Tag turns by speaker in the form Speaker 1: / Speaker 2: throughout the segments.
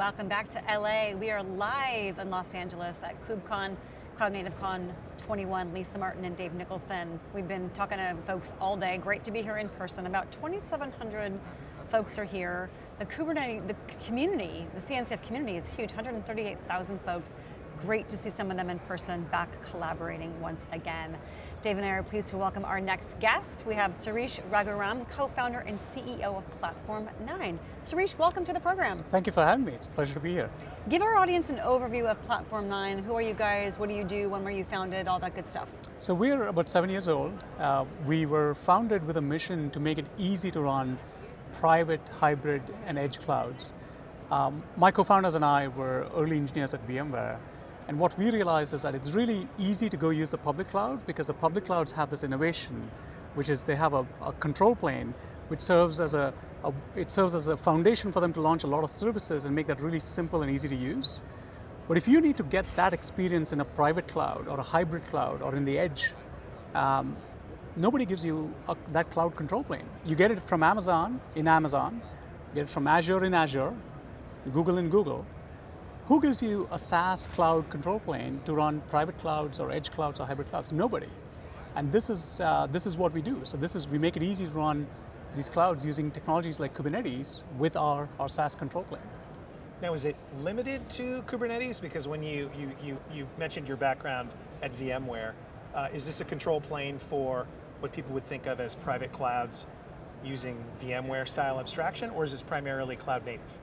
Speaker 1: Welcome back to LA. We are live in Los Angeles at KubeCon, Cloud Native Con 21, Lisa Martin and Dave Nicholson. We've been talking to folks all day. Great to be here in person. About 2,700 folks are here. The Kubernetes, the community, the CNCF community is huge, 138,000 folks. Great to see some of them in person, back collaborating once again. Dave and I are pleased to welcome our next guest. We have Sirish Raghuram, co-founder and CEO of Platform 9. Sirish, welcome to the program.
Speaker 2: Thank you for having me, it's a pleasure to be here.
Speaker 1: Give our audience an overview of Platform 9. Who are you guys, what do you do, when were you founded, all that good stuff.
Speaker 2: So we're about seven years old. Uh, we were founded with a mission to make it easy to run private, hybrid, and edge clouds. Um, my co-founders and I were early engineers at VMware, and what we realized is that it's really easy to go use the public cloud because the public clouds have this innovation, which is they have a, a control plane which serves as a, a, it serves as a foundation for them to launch a lot of services and make that really simple and easy to use. But if you need to get that experience in a private cloud or a hybrid cloud or in the edge, um, nobody gives you a, that cloud control plane. You get it from Amazon in Amazon, get it from Azure in Azure, Google in Google, who gives you a SaaS cloud control plane to run private clouds or edge clouds or hybrid clouds? Nobody. And this is, uh, this is what we do. So this is, we make it easy to run these clouds using technologies like Kubernetes with our, our SaaS control plane.
Speaker 3: Now is it limited to Kubernetes? Because when you, you, you, you mentioned your background at VMware, uh, is this a control plane for what people would think of as private clouds using VMware style abstraction, or is this primarily cloud native?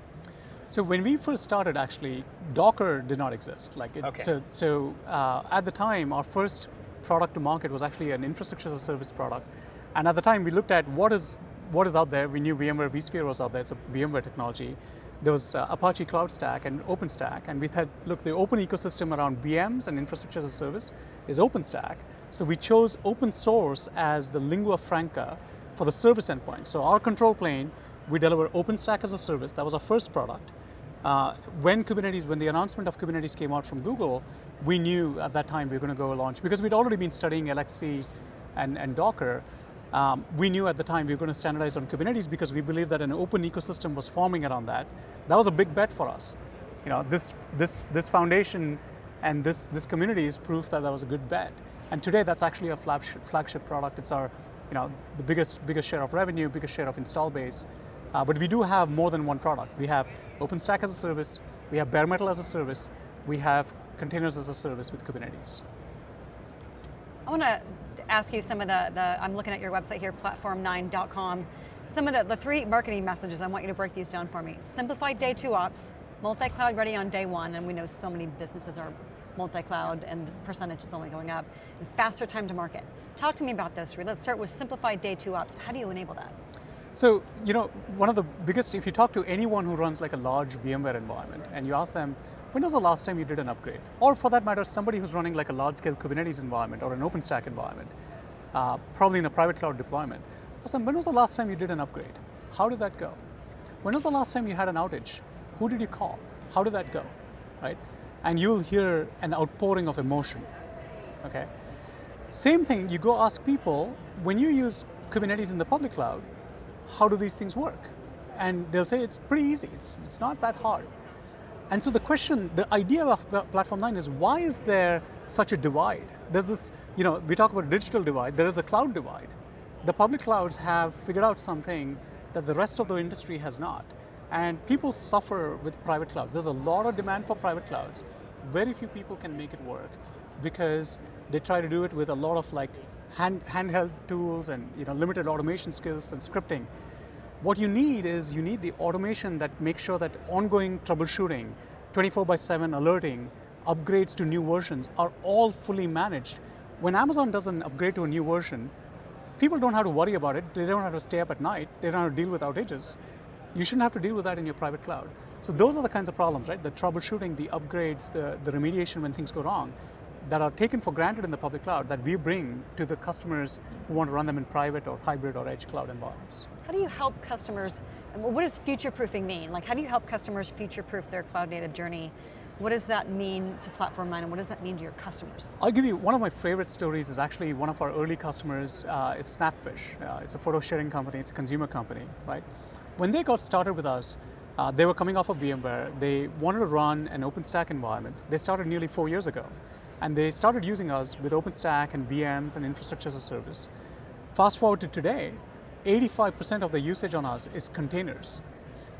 Speaker 2: So when we first started, actually, Docker did not exist. Like, it,
Speaker 3: okay.
Speaker 2: so, so uh, at the time, our first product to market was actually an infrastructure as a service product. And at the time, we looked at what is what is out there. We knew VMware vSphere was out there. It's a VMware technology. There was uh, Apache Cloud Stack and OpenStack, and we said, look, the open ecosystem around VMs and infrastructure as a service is OpenStack. So we chose open source as the lingua franca for the service endpoint. So our control plane we deliver OpenStack as a service. That was our first product. Uh, when Kubernetes, when the announcement of Kubernetes came out from Google, we knew at that time we were going to go launch, because we'd already been studying LXC and, and Docker, um, we knew at the time we were going to standardize on Kubernetes because we believed that an open ecosystem was forming around that. That was a big bet for us. You know, this, this, this foundation and this, this community is proof that that was a good bet. And today that's actually a flagship, flagship product. It's our, you know, the biggest, biggest share of revenue, biggest share of install base. Uh, but we do have more than one product. We have OpenStack as a service, we have bare metal as a service, we have containers as a service with Kubernetes.
Speaker 1: I want to ask you some of the, the, I'm looking at your website here, platform9.com, some of the, the three marketing messages, I want you to break these down for me. Simplified day two ops, multi-cloud ready on day one, and we know so many businesses are multi-cloud and the percentage is only going up, and faster time to market. Talk to me about this, let's start with simplified day two ops. How do you enable that?
Speaker 2: So, you know, one of the biggest, if you talk to anyone who runs like a large VMware environment and you ask them, when was the last time you did an upgrade? Or for that matter, somebody who's running like a large scale Kubernetes environment or an OpenStack environment, uh, probably in a private cloud deployment. Ask them, when was the last time you did an upgrade? How did that go? When was the last time you had an outage? Who did you call? How did that go, right? And you'll hear an outpouring of emotion, okay? Same thing, you go ask people, when you use Kubernetes in the public cloud, how do these things work? And they'll say it's pretty easy, it's, it's not that hard. And so the question, the idea of Platform 9 is why is there such a divide? There's this, you know, we talk about digital divide, there is a cloud divide. The public clouds have figured out something that the rest of the industry has not. And people suffer with private clouds. There's a lot of demand for private clouds. Very few people can make it work because they try to do it with a lot of like hand, handheld tools and you know, limited automation skills and scripting. What you need is you need the automation that makes sure that ongoing troubleshooting, 24 by 7 alerting, upgrades to new versions are all fully managed. When Amazon does an upgrade to a new version, people don't have to worry about it. They don't have to stay up at night. They don't have to deal with outages. You shouldn't have to deal with that in your private cloud. So those are the kinds of problems, right? The troubleshooting, the upgrades, the, the remediation when things go wrong that are taken for granted in the public cloud that we bring to the customers who want to run them in private or hybrid or edge cloud environments.
Speaker 1: How do you help customers, what does future-proofing mean? Like how do you help customers future-proof their cloud native journey? What does that mean to Platform 9 and what does that mean to your customers?
Speaker 2: I'll give you, one of my favorite stories is actually one of our early customers uh, is Snapfish. Uh, it's a photo sharing company, it's a consumer company, right? When they got started with us, Uh, they were coming off of VMware. They wanted to run an OpenStack environment. They started nearly four years ago. And they started using us with OpenStack and VMs and infrastructure as a service. Fast forward to today, 85% of the usage on us is containers.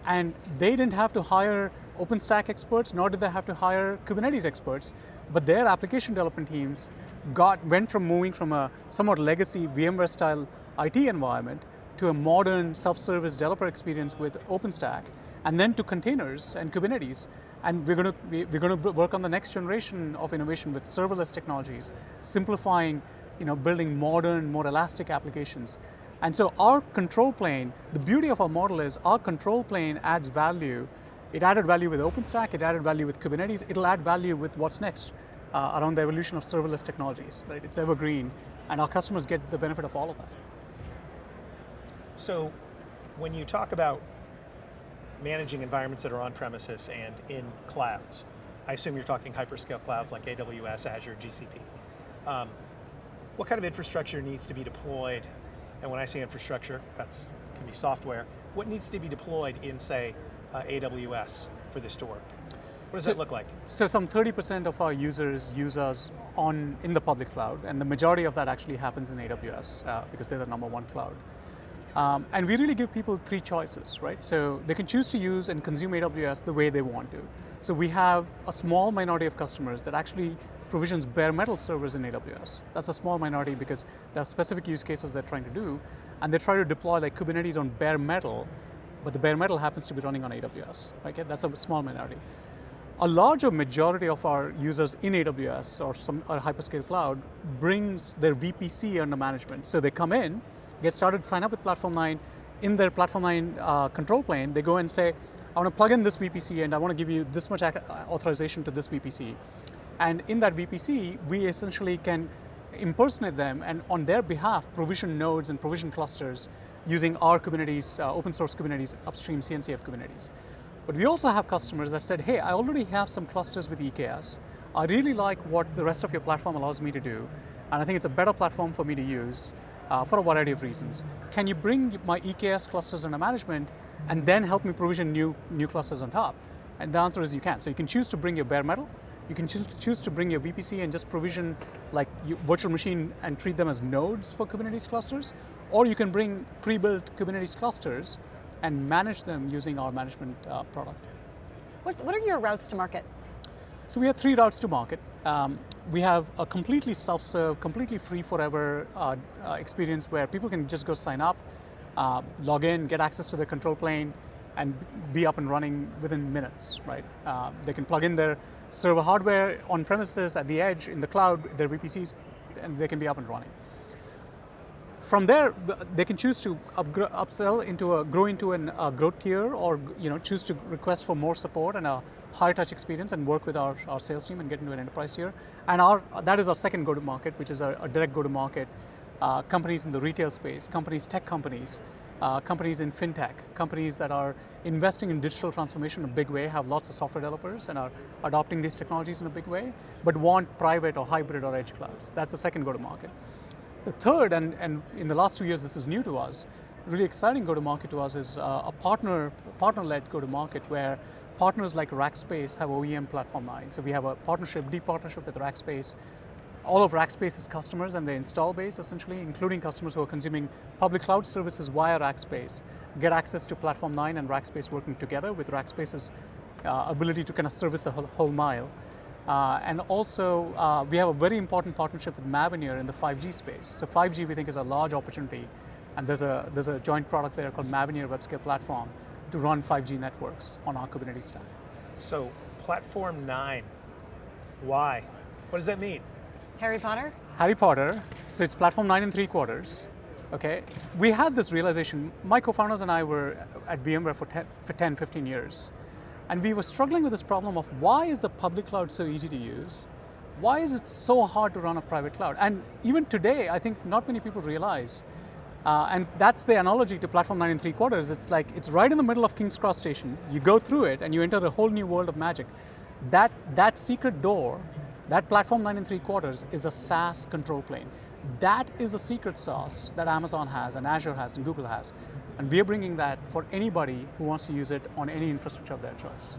Speaker 2: And they didn't have to hire OpenStack experts, nor did they have to hire Kubernetes experts, but their application development teams got, went from moving from a somewhat legacy VMware style IT environment to a modern self-service developer experience with OpenStack, and then to containers and Kubernetes. And we're going to, we're going to work on the next generation of innovation with serverless technologies, simplifying, you know, building modern, more elastic applications. And so our control plane, the beauty of our model is our control plane adds value. It added value with OpenStack, it added value with Kubernetes, it'll add value with what's next uh, around the evolution of serverless technologies, right? It's evergreen, and our customers get the benefit of all of that.
Speaker 3: So when you talk about managing environments that are on premises and in clouds, I assume you're talking hyperscale clouds like AWS, Azure, GCP. Um, what kind of infrastructure needs to be deployed? And when I say infrastructure, that's can be software. What needs to be deployed in, say, uh, AWS for this to work? What does
Speaker 2: so,
Speaker 3: that look like?
Speaker 2: So some 30% of our users use us on in the public cloud, and the majority of that actually happens in AWS uh, because they're the number one cloud. Um, and we really give people three choices, right? So they can choose to use and consume AWS the way they want to. So we have a small minority of customers that actually provisions bare metal servers in AWS. That's a small minority because there are specific use cases they're trying to do, and they try to deploy like Kubernetes on bare metal, but the bare metal happens to be running on AWS. Okay, that's a small minority. A larger majority of our users in AWS or some or hyperscale cloud brings their VPC under management. So they come in, get started, sign up with Platform 9. In their Platform 9 uh, control plane, they go and say, I want to plug in this VPC and I want to give you this much authorization to this VPC. And in that VPC, we essentially can impersonate them and on their behalf provision nodes and provision clusters using our Kubernetes, uh, open source Kubernetes upstream CNCF Kubernetes. But we also have customers that said, hey, I already have some clusters with EKS. I really like what the rest of your platform allows me to do, and I think it's a better platform for me to use uh, for a variety of reasons. Can you bring my EKS clusters under management and then help me provision new, new clusters on top? And the answer is you can. So you can choose to bring your bare metal, you can choose to bring your VPC and just provision like virtual machine and treat them as nodes for Kubernetes clusters, or you can bring pre-built Kubernetes clusters and manage them using our management uh, product.
Speaker 1: What, what are your routes to market?
Speaker 2: So we have three routes to market. Um, we have a completely self-serve, completely free forever uh, uh, experience where people can just go sign up, uh, log in, get access to the control plane, and be up and running within minutes, right? Uh, they can plug in their server hardware on premises, at the edge, in the cloud, their VPCs, and they can be up and running from there, they can choose to upsell into a grow into a uh, growth tier, or you know choose to request for more support and a higher touch experience, and work with our, our sales team and get into an enterprise tier. And our that is our second go to market, which is a, direct go to market. Uh, companies in the retail space, companies, tech companies, uh, companies in fintech, companies that are investing in digital transformation in a big way, have lots of software developers and are adopting these technologies in a big way, but want private or hybrid or edge clouds. That's the second go to market. The third, and, and in the last two years this is new to us, really exciting go-to-market to us is uh, a partner, partner-led go-to-market where partners like Rackspace have OEM Platform 9. So we have a partnership, deep partnership with Rackspace. All of Rackspace's customers and their install base essentially, including customers who are consuming public cloud services via Rackspace, get access to Platform 9 and Rackspace working together with Rackspace's uh, ability to kind of service the whole, whole mile. Uh, and also, uh, we have a very important partnership with Mavenir in the 5G space. So 5G we think is a large opportunity, and there's a, there's a joint product there called Mavenir WebScale Platform to run 5G networks on our Kubernetes stack.
Speaker 3: So Platform 9, why? What does that mean?
Speaker 1: Harry Potter?
Speaker 2: Harry Potter, so it's Platform 9 and 3 quarters. Okay, we had this realization, my co-founders and I were at VMware for 10, for 10 15 years. And we were struggling with this problem of why is the public cloud so easy to use? Why is it so hard to run a private cloud? And even today, I think not many people realize, uh, and that's the analogy to Platform 9 and 3 quarters. It's like, it's right in the middle of King's Cross Station. You go through it and you enter a whole new world of magic. That, that secret door, that Platform 9 and 3 quarters is a SaaS control plane. That is a secret sauce that Amazon has and Azure has and Google has. And we are bringing that for anybody who wants to use it on any infrastructure of their choice.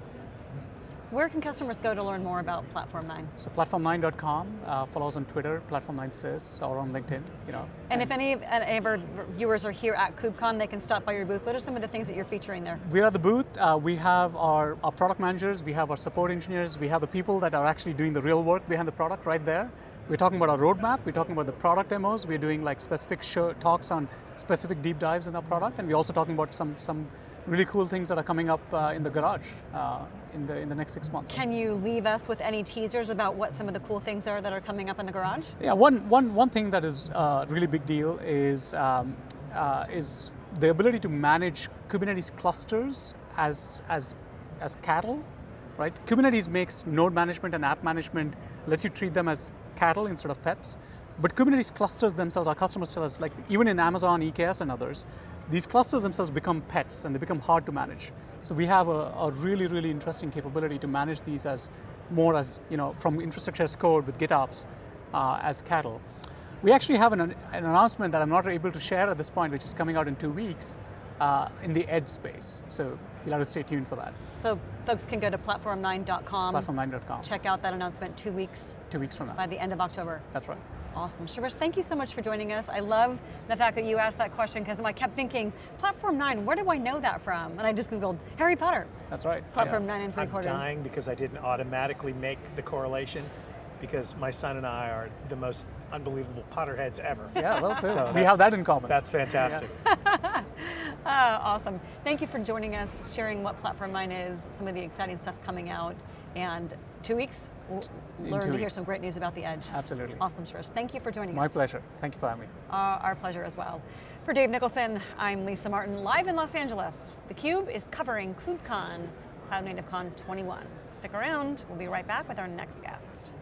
Speaker 1: Where can customers go to learn more about Platform 9?
Speaker 2: So platform9.com, uh, follow us on Twitter, platform9sys, or on LinkedIn, you know.
Speaker 1: And if any of, any of our viewers are here at KubeCon, they can stop by your booth. What are some of the things that you're featuring there?
Speaker 2: We're at the booth. Uh, we have our, our product managers, we have our support engineers, we have the people that are actually doing the real work behind the product right there. We're talking about our roadmap, we're talking about the product demos, we're doing like specific show, talks on specific deep dives in our product, and we're also talking about some, some really cool things that are coming up uh, in the garage uh, in, the, in the next six months.
Speaker 1: Can you leave us with any teasers about what some of the cool things are that are coming up in the garage?
Speaker 2: Yeah, one, one, one thing that is uh, really big deal is, um, uh, is the ability to manage Kubernetes clusters as, as, as cattle, right? Kubernetes makes node management and app management, lets you treat them as cattle instead of pets. But Kubernetes clusters themselves, our customers tell us, like even in Amazon, EKS and others, these clusters themselves become pets and they become hard to manage. So we have a, a really, really interesting capability to manage these as more as, you know, from infrastructure as code with GitOps uh, as cattle. We actually have an, an, announcement that I'm not able to share at this point, which is coming out in two weeks uh, in the edge space. So you'll have to stay tuned for that.
Speaker 1: So folks can go to platform9.com.
Speaker 2: Platform9.com.
Speaker 1: Check out that announcement two weeks.
Speaker 2: Two weeks from now.
Speaker 1: By the end of October.
Speaker 2: That's right.
Speaker 1: Awesome. Sirish, thank you so much for joining us. I love the fact that you asked that question because I kept thinking, Platform 9, where do I know that from? And I just Googled Harry Potter.
Speaker 2: That's right.
Speaker 1: Platform 9 and 3
Speaker 3: I'm
Speaker 1: quarters.
Speaker 3: dying because I didn't automatically make the correlation because my son and I are the most unbelievable Potterheads ever.
Speaker 2: Yeah, well, so, so we have that in common.
Speaker 3: That's fantastic.
Speaker 1: Yeah. uh, awesome. Thank you for joining us, sharing what Platform 9 is, some of the exciting stuff coming out, and two weeks, we'll
Speaker 2: in
Speaker 1: learn to
Speaker 2: weeks.
Speaker 1: hear some great news about the Edge.
Speaker 2: Absolutely.
Speaker 1: Awesome, Sirish. Thank you for joining
Speaker 2: My
Speaker 1: us.
Speaker 2: My pleasure. Thank you for having me.
Speaker 1: Uh, our pleasure as well. For Dave Nicholson, I'm Lisa Martin, live in Los Angeles. theCUBE is covering KubeCon, Cloud Native Con 21. Stick around, we'll be right back with our next guest.